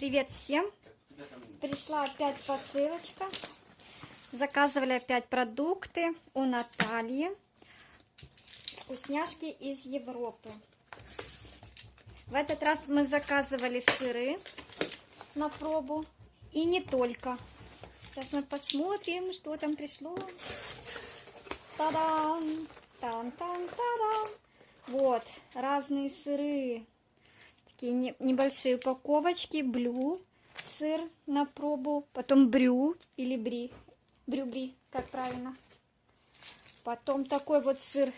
Привет всем! Пришла опять посылочка. Заказывали опять продукты у Натальи. Вкусняшки из Европы. В этот раз мы заказывали сыры на пробу. И не только. Сейчас мы посмотрим, что там пришло. Та-дам! Там-там-та-дам! Вот, разные сыры. Такие не, небольшие упаковочки. Блю, сыр на пробу. Потом брю или бри. Брю-бри, как правильно. Потом такой вот сыр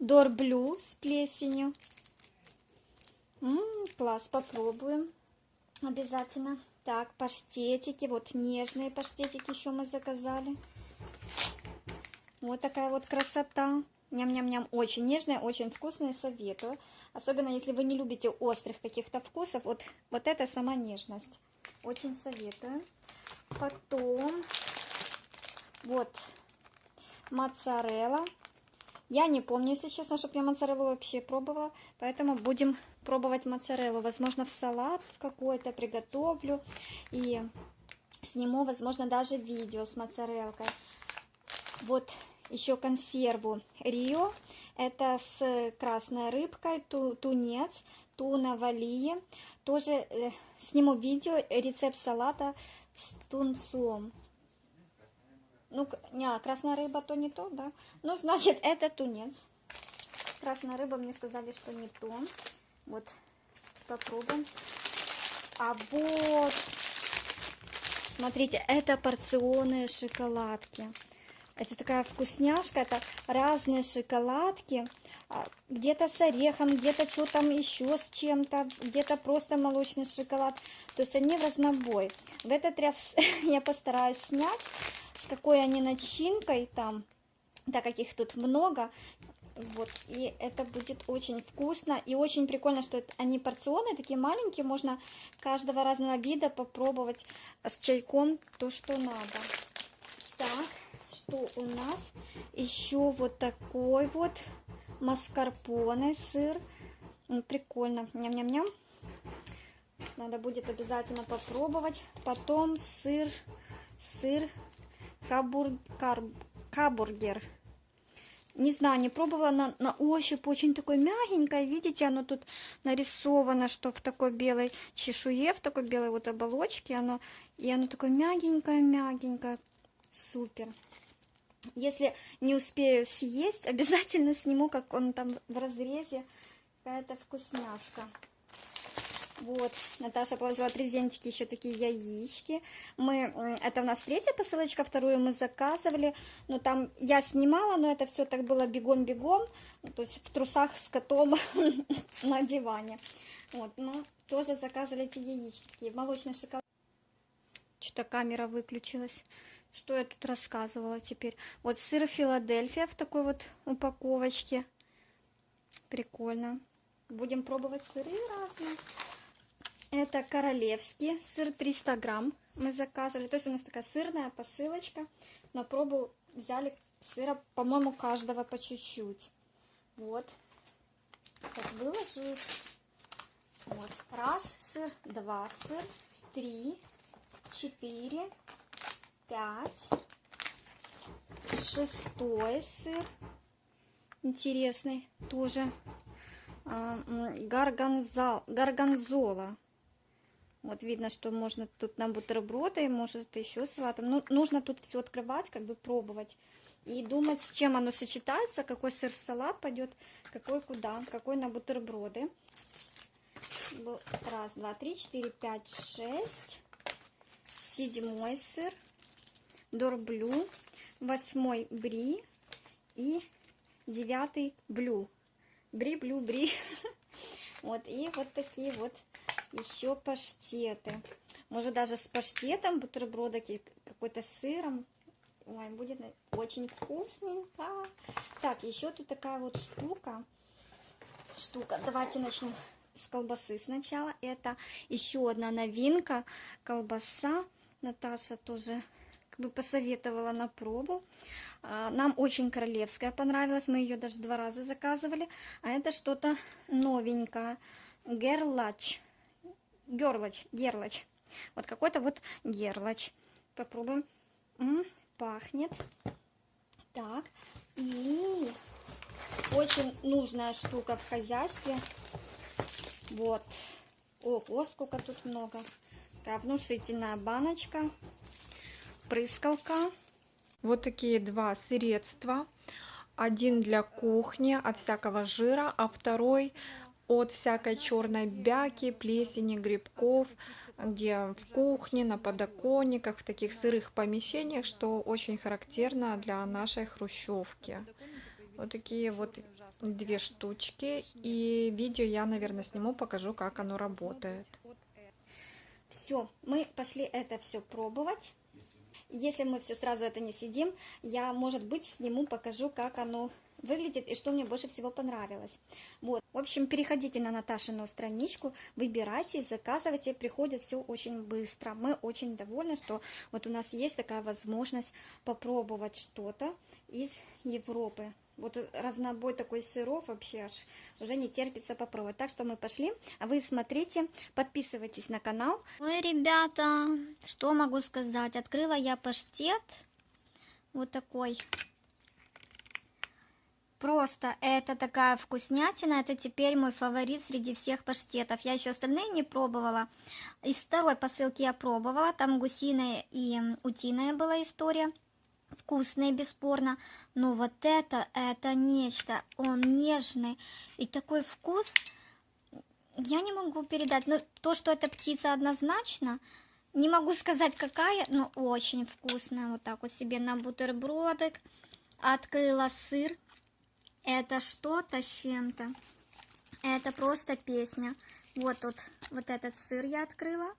Дорблю с плесенью. М -м, класс, попробуем. Обязательно. Так, паштетики. Вот нежные паштетики еще мы заказали. Вот такая вот красота. Ням-ням-ням. Очень нежная, очень вкусная, советую. Особенно, если вы не любите острых каких-то вкусов. Вот, вот это сама нежность. Очень советую. Потом, вот, моцарелла. Я не помню, если честно, чтобы я моцареллу вообще пробовала. Поэтому будем пробовать моцареллу. Возможно, в салат какой-то приготовлю. И сниму, возможно, даже видео с моцарелкой. Вот еще консерву Рио. Это с красной рыбкой, ту, тунец, туна валии. Тоже э, сниму видео, рецепт салата с тунцом. Ну, не, красная рыба то не то, да? Ну, значит, это тунец. Красная рыба, мне сказали, что не то. Вот, попробуем. А вот, смотрите, это порционные шоколадки. Это такая вкусняшка, это разные шоколадки, а, где-то с орехом, где-то что там еще с чем-то, где-то просто молочный шоколад. То есть они в разнобой. В этот раз я постараюсь снять, с какой они начинкой там, так как их тут много. Вот, и это будет очень вкусно и очень прикольно, что это, они порционные, такие маленькие, можно каждого разного вида попробовать с чайком то, что надо. Так, что у нас? Еще вот такой вот маскарпоне сыр. Прикольно. Ням-ням-ням. Надо будет обязательно попробовать. Потом сыр, сыр кабур, кар, кабургер. Не знаю, не пробовала на, на ощупь, очень такой мягенькое. Видите, оно тут нарисовано, что в такой белой чешуе, в такой белой вот оболочке оно. И оно такое мягенькое-мягенькое. Супер. Если не успею съесть, обязательно сниму, как он там в разрезе. Какая-то вкусняшка. Вот, Наташа положила презентики, еще такие яички. Мы, это у нас третья посылочка, вторую мы заказывали. Но там я снимала, но это все так было бегом-бегом. Ну, то есть в трусах с котом на диване. Вот, но тоже заказывали эти яички. Молочный шоколад. Что-то камера выключилась. Что я тут рассказывала теперь? Вот сыр Филадельфия в такой вот упаковочке. Прикольно. Будем пробовать сыры разные. Это королевский сыр 300 грамм мы заказывали. То есть у нас такая сырная посылочка. На пробу взяли сыра, по-моему, каждого по чуть-чуть. Вот. Так, выложу. Вот. Раз сыр, два сыр, три, четыре, пять. Шестой сыр. Интересный тоже. А, гарганзол, гарганзола. Вот видно, что можно тут на бутерброды, может еще салатом. Ну, нужно тут все открывать, как бы пробовать. И думать, с чем оно сочетается, какой сыр салат пойдет, какой куда, какой на бутерброды. Раз, два, три, четыре, пять, шесть. Седьмой сыр дорблю, восьмой бри и девятый блю. Бри, блю, бри. Вот, и вот такие вот еще паштеты. Может даже с паштетом бутерброда какой-то сыром. Ой, будет очень вкусненько. Так, еще тут такая вот штука. Штука. Давайте начнем с колбасы сначала. Это еще одна новинка. Колбаса. Наташа тоже как бы посоветовала на пробу. А, нам очень королевская понравилась, мы ее даже два раза заказывали. А это что-то новенькое. Герлач. герлач, герлач. Вот какой-то вот герлач. Попробуем. М, пахнет. Так. И очень нужная штука в хозяйстве. Вот. Ого, сколько тут много. Такая внушительная баночка. Прыскалка. Вот такие два средства. Один для кухни от всякого жира, а второй от всякой черной бяки, плесени, грибков, где в кухне, на подоконниках, в таких сырых помещениях, что очень характерно для нашей хрущевки. Вот такие вот две штучки. И видео я, наверное, сниму, покажу, как оно работает. Все, мы пошли это все пробовать. Если мы все сразу это не сидим, я, может быть, сниму, покажу, как оно выглядит и что мне больше всего понравилось. Вот. В общем, переходите на Наташину страничку, выбирайте, заказывайте, приходит все очень быстро. Мы очень довольны, что вот у нас есть такая возможность попробовать что-то из Европы. Вот разнобой такой сыров вообще аж уже не терпится попробовать. Так что мы пошли, а вы смотрите, подписывайтесь на канал. Ой, ребята, что могу сказать? Открыла я паштет вот такой. Просто это такая вкуснятина, это теперь мой фаворит среди всех паштетов. Я еще остальные не пробовала. Из второй посылки я пробовала, там гусиная и утиная была история. Вкусные, бесспорно, но вот это, это нечто. Он нежный и такой вкус, я не могу передать. Но то, что это птица однозначно, не могу сказать какая, но очень вкусная. Вот так вот себе на бутербродик. Открыла сыр это что-то с чем-то. Это просто песня. Вот тут вот этот сыр я открыла.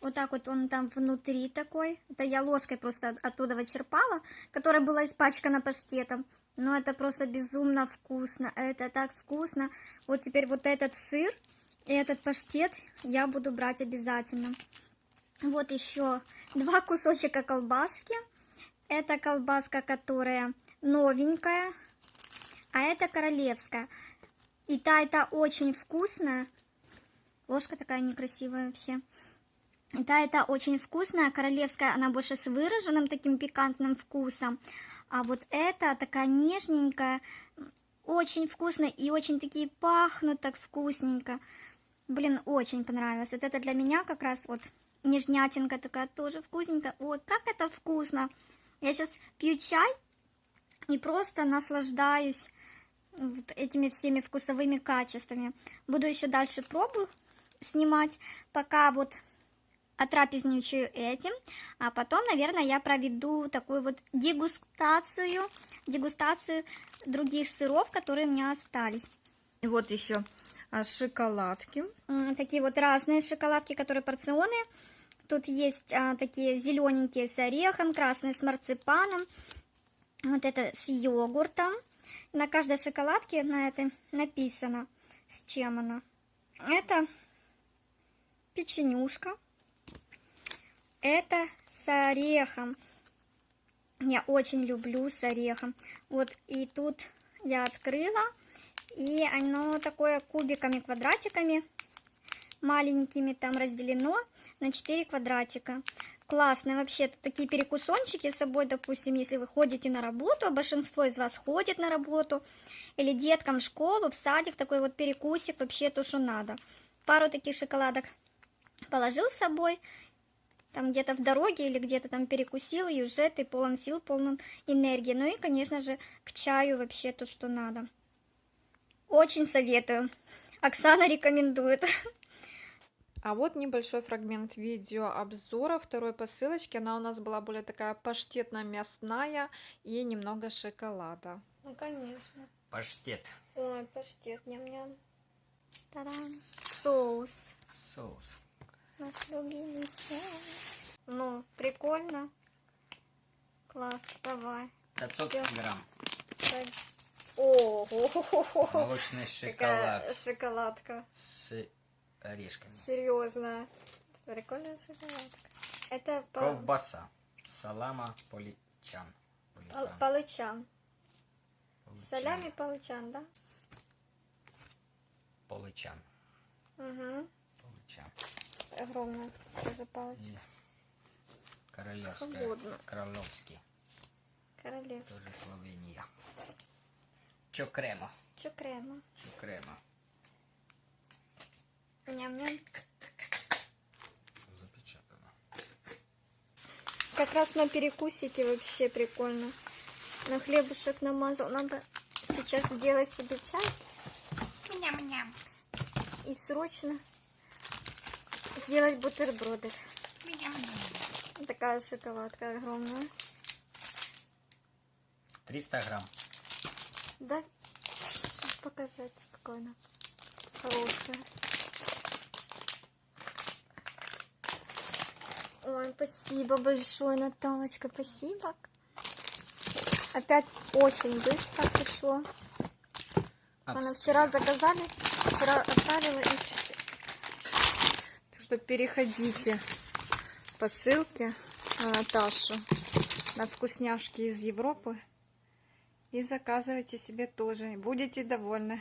Вот так вот он там внутри такой. Это я ложкой просто оттуда вычерпала, которая была испачкана паштетом. Но это просто безумно вкусно. Это так вкусно. Вот теперь вот этот сыр и этот паштет я буду брать обязательно. Вот еще два кусочка колбаски. Это колбаска, которая новенькая а это королевская. И та, это очень вкусная. Ложка такая некрасивая вообще. Та, это очень вкусная. Королевская, она больше с выраженным таким пикантным вкусом. А вот эта такая нежненькая, очень вкусная и очень такие пахнут так вкусненько. Блин, очень понравилось. Вот это для меня как раз вот нежнятинка такая тоже вкусненькая. Ой, как это вкусно. Я сейчас пью чай и просто наслаждаюсь вот этими всеми вкусовыми качествами. Буду еще дальше пробу снимать, пока вот отрапезничаю этим, а потом, наверное, я проведу такую вот дегустацию, дегустацию других сыров, которые у меня остались. И вот еще а, шоколадки. Такие вот разные шоколадки, которые порционные. Тут есть а, такие зелененькие с орехом, красные с марципаном. Вот это с йогуртом. На каждой шоколадке на этой написано, с чем она. Это печенюшка. Это с орехом. Я очень люблю с орехом. Вот и тут я открыла. И оно такое кубиками, квадратиками маленькими там разделено на 4 квадратика классные вообще такие перекусончики с собой, допустим, если вы ходите на работу, а большинство из вас ходит на работу, или деткам в школу, в садик, такой вот перекусик, вообще то, что надо. Пару таких шоколадок положил с собой, там где-то в дороге или где-то там перекусил, и уже ты полон сил, полон энергии. Ну и, конечно же, к чаю вообще то, что надо. Очень советую. Оксана рекомендует. А вот небольшой фрагмент видео обзора второй посылочки. Она у нас была более такая паштетно-мясная и немного шоколада. Ну, конечно. Паштет. Ой, паштет, ням-ням. Таран. Соус. Соус. Наш любимый соус. Ну, прикольно. Класс, давай. 500 Всё. грамм. О, Молочный шоколад шоколадка. с орешками. Серьезно. Прикольная шоколадка. Это по... Ковбаса. Салама поличан. пал- палычан. Поличан. Солями палычан, да? Поличан. Угу. Поличан. Огромная тоже палочка. Королевская. Холодно. Королевский. Королевская. Тоже Словения. Чокрема. Чё крема? Чокрема. Ням-ням. Запечатано. Как раз на перекусике вообще прикольно. На хлебушек намазал. Надо сейчас сделать себе чай. Ням-ням. И срочно сделать бутерброды. Такая шоколадка огромная. 300 грамм. Да, сейчас показать, какой она хорошая. Ой, спасибо большое, Наталочка, спасибо. Опять очень быстро пришло. Она вчера заказали, вчера отправила и что переходите по ссылке на Наташу на вкусняшки из Европы и заказывайте себе тоже. Будете довольны.